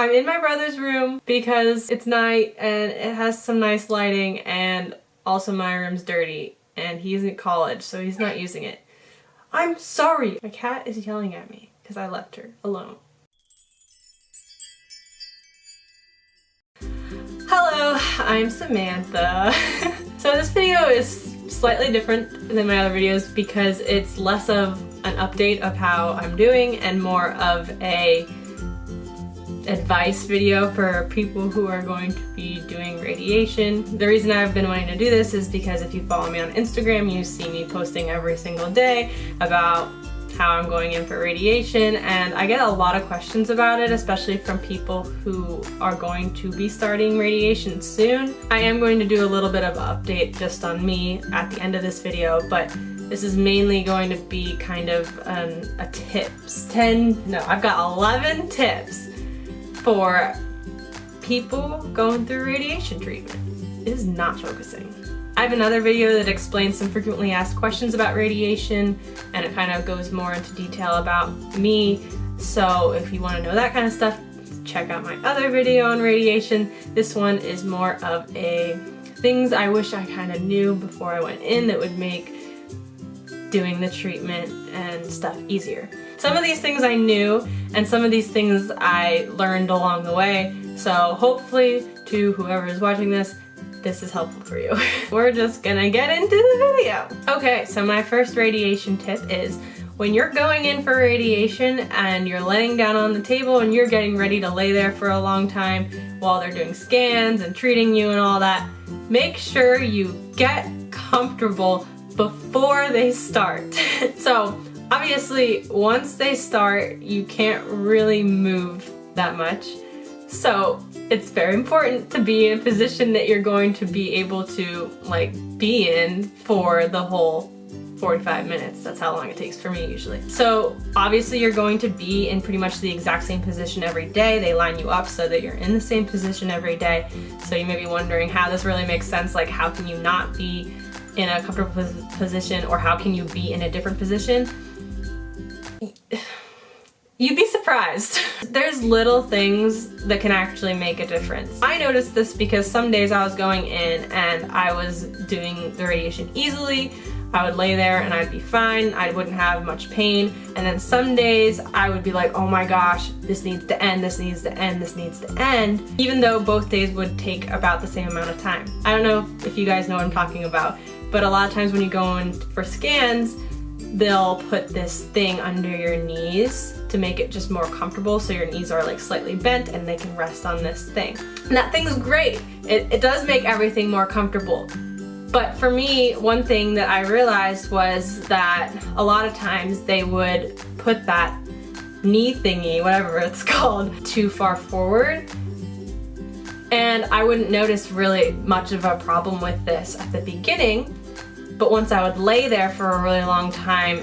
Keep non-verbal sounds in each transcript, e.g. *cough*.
I'm in my brother's room because it's night and it has some nice lighting and also my room's dirty and he's in college so he's not using it. I'm sorry! My cat is yelling at me because I left her alone. Hello, I'm Samantha. *laughs* so this video is slightly different than my other videos because it's less of an update of how I'm doing and more of a advice video for people who are going to be doing radiation. The reason I've been wanting to do this is because if you follow me on Instagram, you see me posting every single day about how I'm going in for radiation and I get a lot of questions about it, especially from people who are going to be starting radiation soon. I am going to do a little bit of an update just on me at the end of this video, but this is mainly going to be kind of um, a tips. 10, no, I've got 11 tips for people going through radiation treatment. Is not focusing. I have another video that explains some frequently asked questions about radiation and it kind of goes more into detail about me. So if you want to know that kind of stuff, check out my other video on radiation. This one is more of a things I wish I kind of knew before I went in that would make doing the treatment and stuff easier. Some of these things I knew and some of these things I learned along the way. So hopefully to whoever is watching this, this is helpful for you. *laughs* We're just gonna get into the video. Okay, so my first radiation tip is when you're going in for radiation and you're laying down on the table and you're getting ready to lay there for a long time while they're doing scans and treating you and all that, make sure you get comfortable before they start. *laughs* so obviously once they start, you can't really move that much. So it's very important to be in a position that you're going to be able to like be in for the whole 45 minutes. That's how long it takes for me usually. So obviously you're going to be in pretty much the exact same position every day. They line you up so that you're in the same position every day. So you may be wondering how this really makes sense. Like how can you not be in a comfortable position or how can you be in a different position? *sighs* You'd be surprised. *laughs* There's little things that can actually make a difference. I noticed this because some days I was going in and I was doing the radiation easily. I would lay there and I'd be fine. I wouldn't have much pain. And then some days I would be like, oh my gosh, this needs to end, this needs to end, this needs to end. Even though both days would take about the same amount of time. I don't know if you guys know what I'm talking about, but a lot of times when you go in for scans, they'll put this thing under your knees to make it just more comfortable so your knees are like slightly bent and they can rest on this thing. And that thing's great. It, it does make everything more comfortable. But for me, one thing that I realized was that a lot of times they would put that knee thingy, whatever it's *laughs* called, too far forward. And I wouldn't notice really much of a problem with this at the beginning but once I would lay there for a really long time,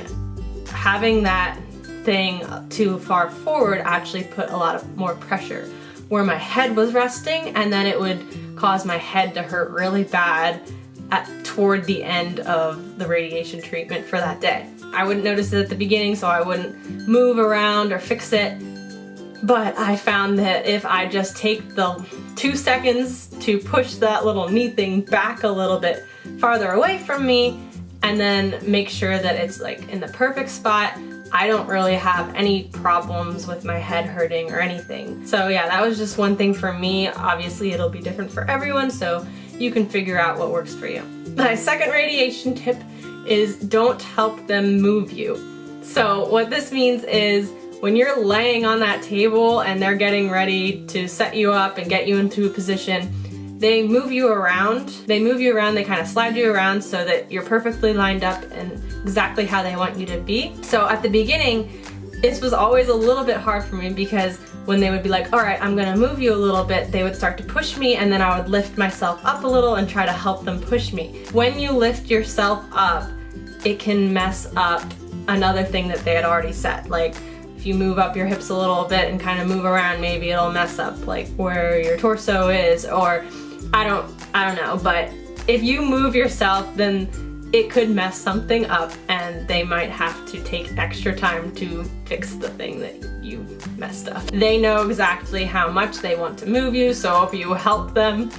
having that thing too far forward actually put a lot of more pressure where my head was resting and then it would cause my head to hurt really bad at, toward the end of the radiation treatment for that day. I wouldn't notice it at the beginning so I wouldn't move around or fix it but I found that if I just take the two seconds to push that little knee thing back a little bit farther away from me and then make sure that it's like in the perfect spot. I don't really have any problems with my head hurting or anything. So yeah, that was just one thing for me. Obviously it'll be different for everyone, so you can figure out what works for you. My second radiation tip is don't help them move you. So what this means is when you're laying on that table and they're getting ready to set you up and get you into a position, they move you around. They move you around, they kind of slide you around so that you're perfectly lined up and exactly how they want you to be. So at the beginning, this was always a little bit hard for me because when they would be like, all right, I'm gonna move you a little bit, they would start to push me and then I would lift myself up a little and try to help them push me. When you lift yourself up, it can mess up another thing that they had already set. Like if you move up your hips a little bit and kind of move around, maybe it'll mess up like where your torso is or I don't, I don't know, but if you move yourself, then it could mess something up and they might have to take extra time to fix the thing that you messed up. They know exactly how much they want to move you, so if you help them,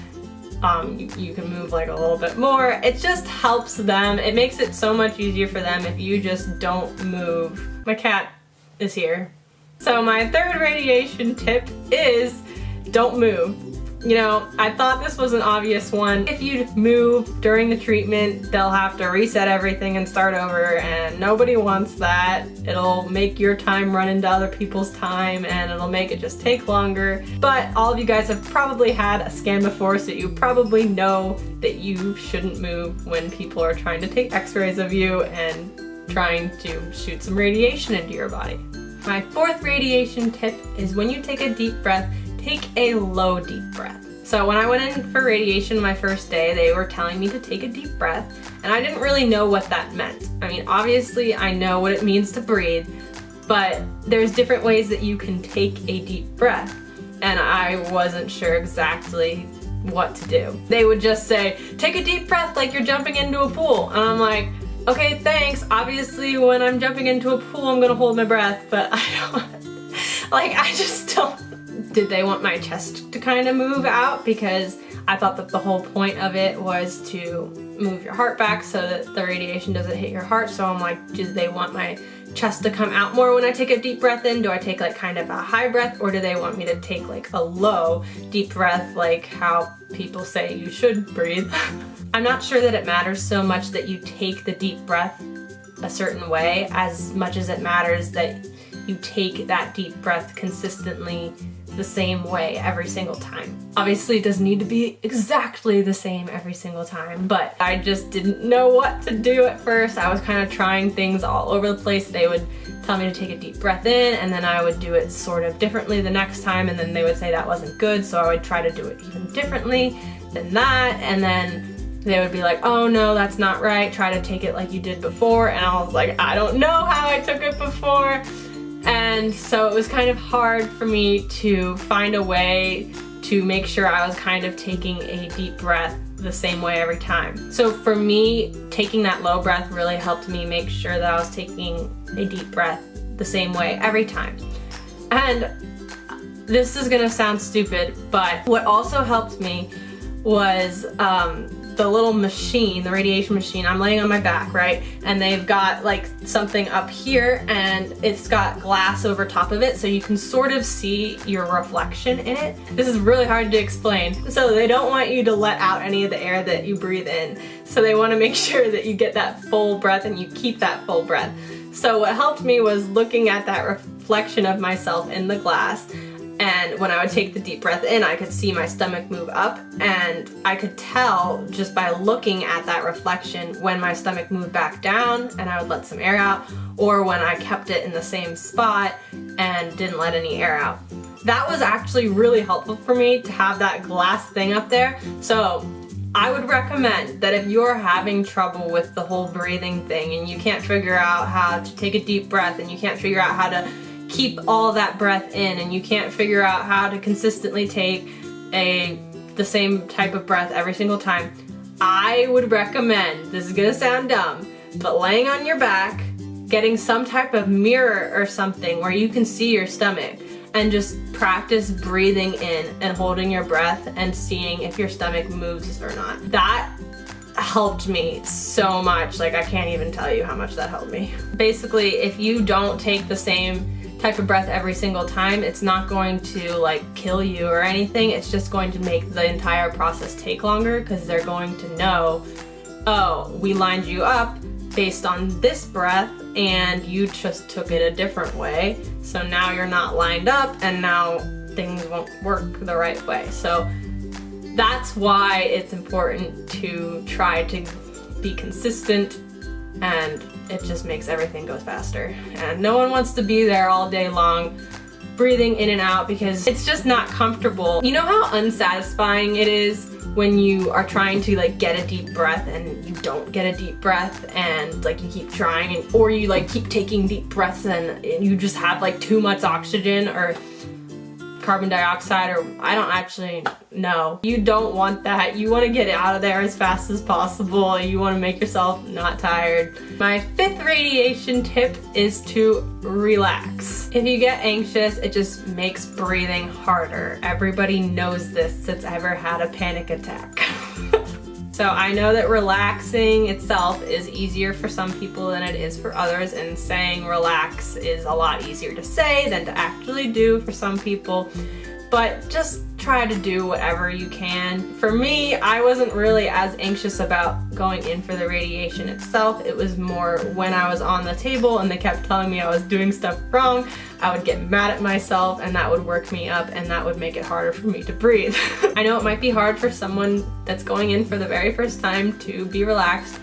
um, you, you, can move like a little bit more. It just helps them. It makes it so much easier for them if you just don't move. My cat is here. So my third radiation tip is don't move. You know, I thought this was an obvious one. If you move during the treatment, they'll have to reset everything and start over and nobody wants that. It'll make your time run into other people's time and it'll make it just take longer. But all of you guys have probably had a scan before so you probably know that you shouldn't move when people are trying to take x-rays of you and trying to shoot some radiation into your body. My fourth radiation tip is when you take a deep breath, take a low deep breath. So when I went in for radiation my first day, they were telling me to take a deep breath, and I didn't really know what that meant. I mean, obviously I know what it means to breathe, but there's different ways that you can take a deep breath, and I wasn't sure exactly what to do. They would just say, take a deep breath like you're jumping into a pool, and I'm like, okay, thanks. Obviously, when I'm jumping into a pool, I'm gonna hold my breath, but I don't, *laughs* like, I just don't did they want my chest to kind of move out because I thought that the whole point of it was to move your heart back so that the radiation doesn't hit your heart. So I'm like, do they want my chest to come out more when I take a deep breath in? Do I take like kind of a high breath or do they want me to take like a low deep breath like how people say you should breathe? *laughs* I'm not sure that it matters so much that you take the deep breath a certain way as much as it matters that you take that deep breath consistently the same way every single time. Obviously it doesn't need to be exactly the same every single time, but I just didn't know what to do at first. I was kind of trying things all over the place. They would tell me to take a deep breath in and then I would do it sort of differently the next time and then they would say that wasn't good so I would try to do it even differently than that and then they would be like, oh no, that's not right, try to take it like you did before, and I was like, I don't know how I took it before, and so it was kind of hard for me to find a way to make sure I was kind of taking a deep breath the same way every time. So for me, taking that low breath really helped me make sure that I was taking a deep breath the same way every time. And this is gonna sound stupid, but what also helped me was um, the little machine, the radiation machine, I'm laying on my back, right? And they've got like something up here and it's got glass over top of it so you can sort of see your reflection in it. This is really hard to explain. So they don't want you to let out any of the air that you breathe in. So they want to make *laughs* sure that you get that full breath and you keep that full breath. So what helped me was looking at that reflection of myself in the glass and when I would take the deep breath in, I could see my stomach move up and I could tell just by looking at that reflection when my stomach moved back down and I would let some air out or when I kept it in the same spot and didn't let any air out. That was actually really helpful for me to have that glass thing up there. So I would recommend that if you're having trouble with the whole breathing thing and you can't figure out how to take a deep breath and you can't figure out how to keep all that breath in and you can't figure out how to consistently take a the same type of breath every single time, I would recommend, this is gonna sound dumb, but laying on your back, getting some type of mirror or something where you can see your stomach and just practice breathing in and holding your breath and seeing if your stomach moves or not. That helped me so much. Like I can't even tell you how much that helped me. Basically, if you don't take the same type of breath every single time, it's not going to like kill you or anything. It's just going to make the entire process take longer because they're going to know, oh, we lined you up based on this breath and you just took it a different way. So now you're not lined up and now things won't work the right way. So that's why it's important to try to be consistent and it just makes everything go faster. And no one wants to be there all day long breathing in and out because it's just not comfortable. You know how unsatisfying it is when you are trying to like get a deep breath and you don't get a deep breath and like you keep trying and or you like keep taking deep breaths and, and you just have like too much oxygen or carbon dioxide or I don't actually know. You don't want that. You want to get it out of there as fast as possible. You want to make yourself not tired. My fifth radiation tip is to relax. If you get anxious, it just makes breathing harder. Everybody knows this that's ever had a panic attack. *laughs* So I know that relaxing itself is easier for some people than it is for others and saying relax is a lot easier to say than to actually do for some people. But just try to do whatever you can. For me, I wasn't really as anxious about going in for the radiation itself. It was more when I was on the table and they kept telling me I was doing stuff wrong, I would get mad at myself and that would work me up and that would make it harder for me to breathe. *laughs* I know it might be hard for someone that's going in for the very first time to be relaxed,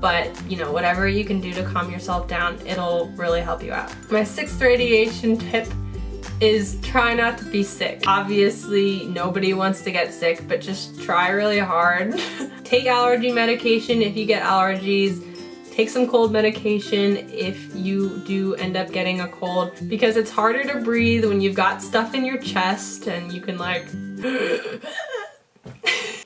but you know, whatever you can do to calm yourself down, it'll really help you out. My sixth radiation tip is try not to be sick. Obviously, nobody wants to get sick, but just try really hard. *laughs* Take allergy medication if you get allergies. Take some cold medication if you do end up getting a cold because it's harder to breathe when you've got stuff in your chest and you can like *laughs*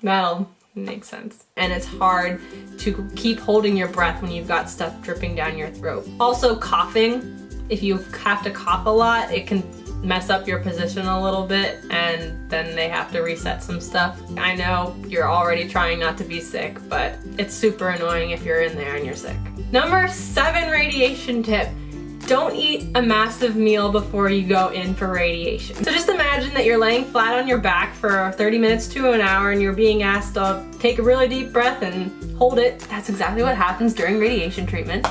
that'll make sense. And it's hard to keep holding your breath when you've got stuff dripping down your throat. Also coughing, if you have to cough a lot, it can mess up your position a little bit and then they have to reset some stuff. I know you're already trying not to be sick, but it's super annoying if you're in there and you're sick. Number seven radiation tip. Don't eat a massive meal before you go in for radiation. So just imagine that you're laying flat on your back for 30 minutes to an hour and you're being asked to take a really deep breath and hold it. That's exactly what happens during radiation treatment.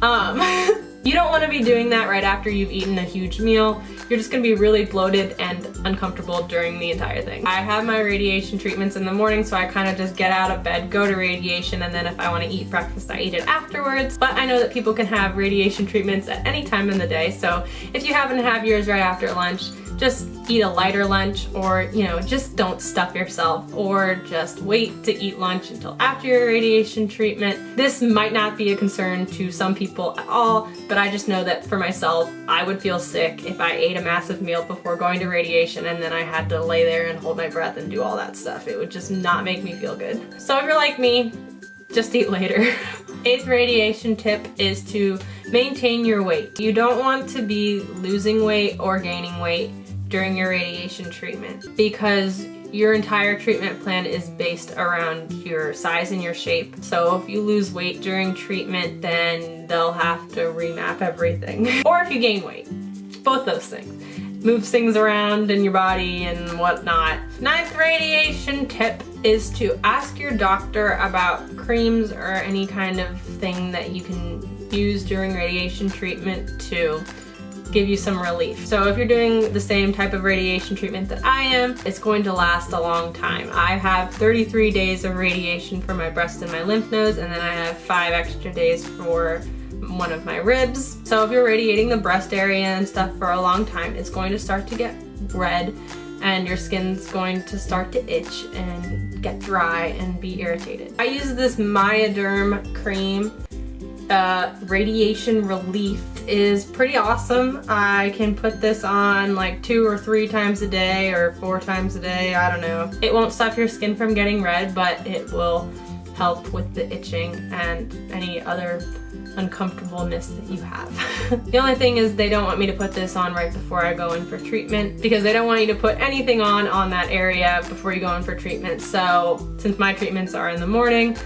Um, *laughs* You don't want to be doing that right after you've eaten a huge meal. You're just going to be really bloated and uncomfortable during the entire thing. I have my radiation treatments in the morning so I kind of just get out of bed, go to radiation, and then if I want to eat breakfast, I eat it afterwards. But I know that people can have radiation treatments at any time in the day, so if you happen to have yours right after lunch, just eat a lighter lunch or, you know, just don't stuff yourself or just wait to eat lunch until after your radiation treatment. This might not be a concern to some people at all, but I just know that for myself, I would feel sick if I ate a massive meal before going to radiation and then I had to lay there and hold my breath and do all that stuff. It would just not make me feel good. So if you're like me, just eat later. *laughs* Eighth radiation tip is to maintain your weight. You don't want to be losing weight or gaining weight during your radiation treatment because your entire treatment plan is based around your size and your shape. So if you lose weight during treatment, then they'll have to remap everything. *laughs* or if you gain weight, both those things. Moves things around in your body and whatnot. Ninth radiation tip is to ask your doctor about creams or any kind of thing that you can use during radiation treatment to give you some relief. So if you're doing the same type of radiation treatment that I am, it's going to last a long time. I have 33 days of radiation for my breast and my lymph nodes, and then I have five extra days for one of my ribs. So if you're radiating the breast area and stuff for a long time, it's going to start to get red and your skin's going to start to itch and get dry and be irritated. I use this Miaderm cream uh, radiation relief is pretty awesome. I can put this on like two or three times a day or four times a day, I don't know. It won't stop your skin from getting red, but it will help with the itching and any other uncomfortableness that you have. *laughs* the only thing is they don't want me to put this on right before I go in for treatment because they don't want you to put anything on on that area before you go in for treatment. So since my treatments are in the morning,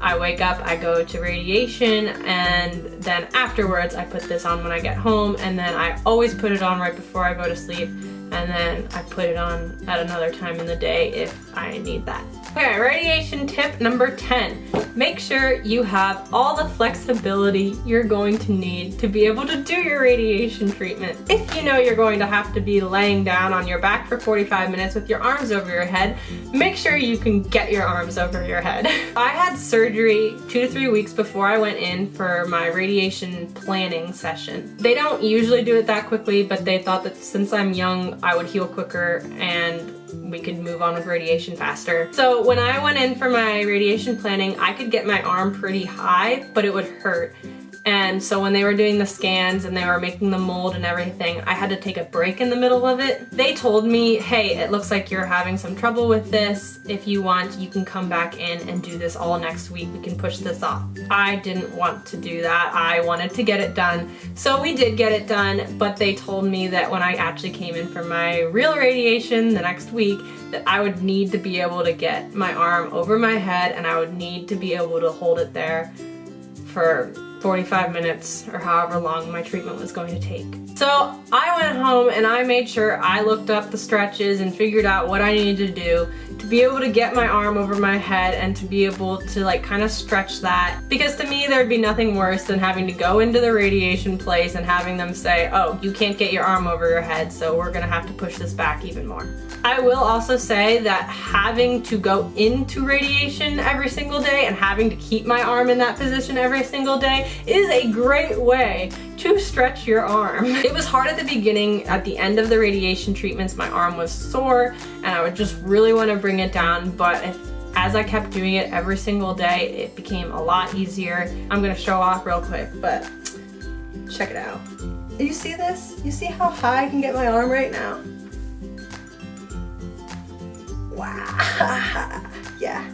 I wake up, I go to radiation, and then afterwards I put this on when I get home, and then I always put it on right before I go to sleep, and then I put it on at another time in the day if I need that. Okay, radiation tip number 10. Make sure you have all the flexibility you're going to need to be able to do your radiation treatment. If you know you're going to have to be laying down on your back for 45 minutes with your arms over your head, make sure you can get your arms over your head. *laughs* I had surgery two to three weeks before I went in for my radiation planning session. They don't usually do it that quickly, but they thought that since I'm young, I would heal quicker and we could move on with radiation faster. So when I went in for my radiation planning, I could get my arm pretty high, but it would hurt. And so when they were doing the scans and they were making the mold and everything, I had to take a break in the middle of it. They told me, hey, it looks like you're having some trouble with this. If you want, you can come back in and do this all next week. We can push this off. I didn't want to do that. I wanted to get it done. So we did get it done, but they told me that when I actually came in for my real radiation the next week, that I would need to be able to get my arm over my head and I would need to be able to hold it there for 45 minutes or however long my treatment was going to take. So I went home and I made sure I looked up the stretches and figured out what I needed to do to be able to get my arm over my head and to be able to like kind of stretch that. Because to me there'd be nothing worse than having to go into the radiation place and having them say, oh, you can't get your arm over your head so we're gonna have to push this back even more. I will also say that having to go into radiation every single day and having to keep my arm in that position every single day is a great way to stretch your arm. *laughs* It was hard at the beginning. At the end of the radiation treatments, my arm was sore and I would just really want to bring it down, but if as I kept doing it every single day, it became a lot easier. I'm gonna show off real quick, but check it out. You see this? You see how high I can get my arm right now? Wow. *laughs* yeah,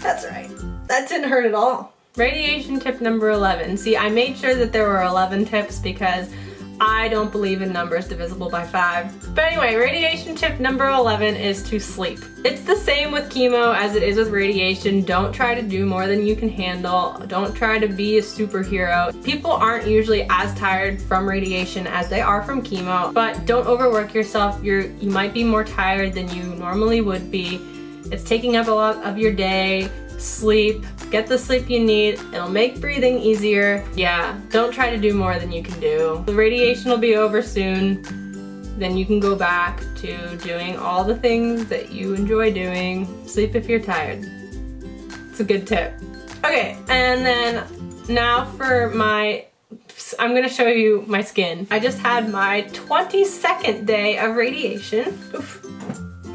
that's right. That didn't hurt at all. Radiation tip number 11. See, I made sure that there were 11 tips because I don't believe in numbers divisible by 5. But anyway, radiation tip number 11 is to sleep. It's the same with chemo as it is with radiation. Don't try to do more than you can handle. Don't try to be a superhero. People aren't usually as tired from radiation as they are from chemo, but don't overwork yourself. You're, you might be more tired than you normally would be. It's taking up a lot of your day sleep, get the sleep you need, it'll make breathing easier. Yeah, don't try to do more than you can do. The radiation will be over soon, then you can go back to doing all the things that you enjoy doing. Sleep if you're tired. It's a good tip. Okay, and then now for my I'm gonna show you my skin. I just had my 22nd day of radiation. Oof.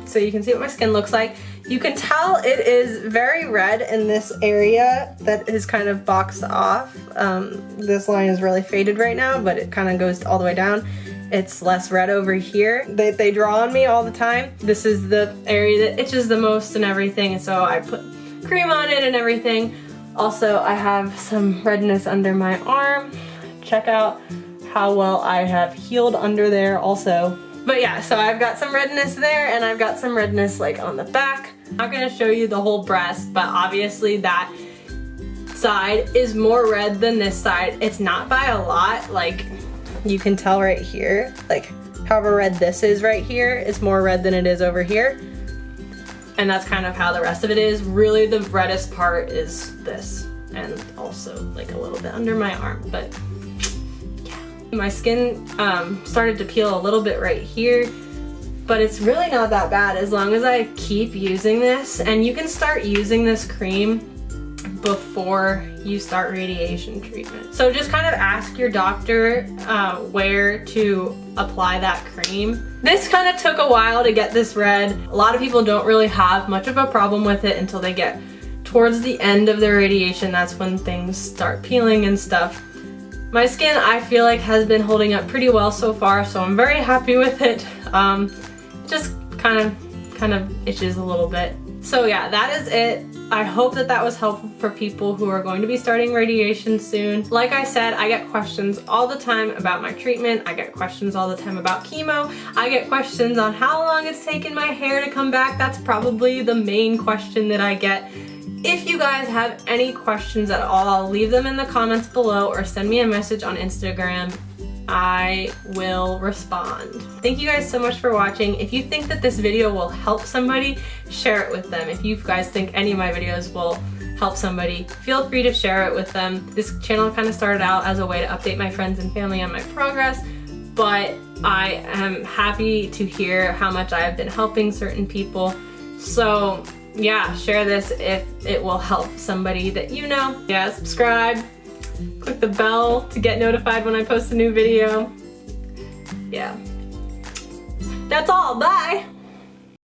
So you can see what my skin looks like. You can tell it is very red in this area that is kind of boxed off. Um, this line is really faded right now, but it kind of goes all the way down. It's less red over here. They, they draw on me all the time. This is the area that itches the most and everything, so I put cream on it and everything. Also, I have some redness under my arm. Check out how well I have healed under there also. But yeah, so I've got some redness there and I've got some redness like on the back. I'm not gonna show you the whole breast, but obviously that side is more red than this side. It's not by a lot, like you can tell right here, like however red this is right here, it's more red than it is over here. And that's kind of how the rest of it is. Really the reddest part is this and also like a little bit under my arm, but yeah. my skin um, started to peel a little bit right here, but it's really not that bad as long as I keep using this. And you can start using this cream before you start radiation treatment. So just kind of ask your doctor uh, where to apply that cream. This kind of took a while to get this red. A lot of people don't really have much of a problem with it until they get towards the end of their radiation. That's when things start peeling and stuff. My skin, I feel like, has been holding up pretty well so far, so I'm very happy with it. Um, just kind of, kind of itches a little bit. So yeah, that is it. I hope that that was helpful for people who are going to be starting radiation soon. Like I said, I get questions all the time about my treatment. I get questions all the time about chemo. I get questions on how long it's taken my hair to come back. That's probably the main question that I get if you guys have any questions at all, leave them in the comments below or send me a message on Instagram. I will respond. Thank you guys so much for watching. If you think that this video will help somebody, share it with them. If you guys think any of my videos will help somebody, feel free to share it with them. This channel kind of started out as a way to update my friends and family on my progress, but I am happy to hear how much I have been helping certain people. So yeah, share this if it will help somebody that you know. Yeah, subscribe, click the bell to get notified when I post a new video. Yeah. That's all, bye!